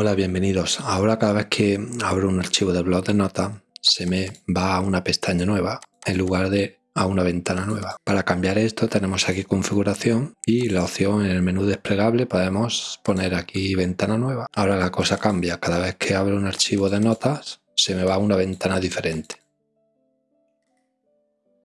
Hola, bienvenidos. Ahora cada vez que abro un archivo de blog de notas se me va a una pestaña nueva en lugar de a una ventana nueva. Para cambiar esto tenemos aquí configuración y la opción en el menú desplegable podemos poner aquí ventana nueva. Ahora la cosa cambia. Cada vez que abro un archivo de notas se me va a una ventana diferente.